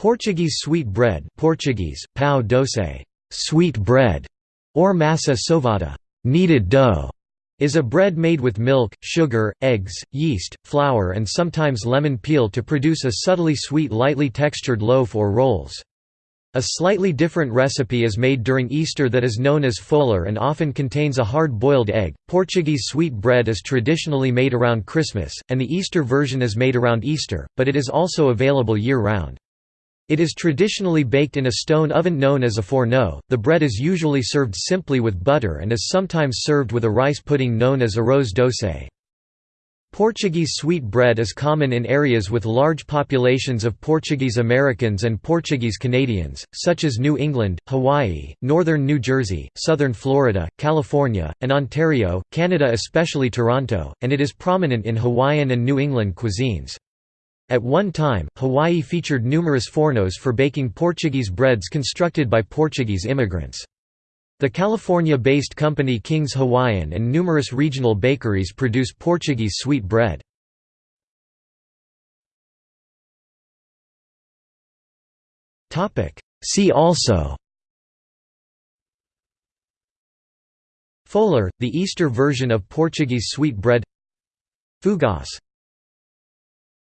Portuguese sweet bread Portuguese, pão doce sweet bread", or massa sovada kneaded dough", is a bread made with milk, sugar, eggs, yeast, flour and sometimes lemon peel to produce a subtly sweet lightly textured loaf or rolls. A slightly different recipe is made during Easter that is known as folar and often contains a hard-boiled egg. Portuguese sweet bread is traditionally made around Christmas, and the Easter version is made around Easter, but it is also available year-round. It is traditionally baked in a stone oven known as a forno. The bread is usually served simply with butter and is sometimes served with a rice pudding known as arroz doce. Portuguese sweet bread is common in areas with large populations of Portuguese Americans and Portuguese Canadians, such as New England, Hawaii, northern New Jersey, southern Florida, California, and Ontario, Canada especially Toronto, and it is prominent in Hawaiian and New England cuisines. At one time, Hawaii featured numerous fornos for baking Portuguese breads constructed by Portuguese immigrants. The California-based company King's Hawaiian and numerous regional bakeries produce Portuguese sweet bread. See also Folar, the Easter version of Portuguese sweet bread Fogasse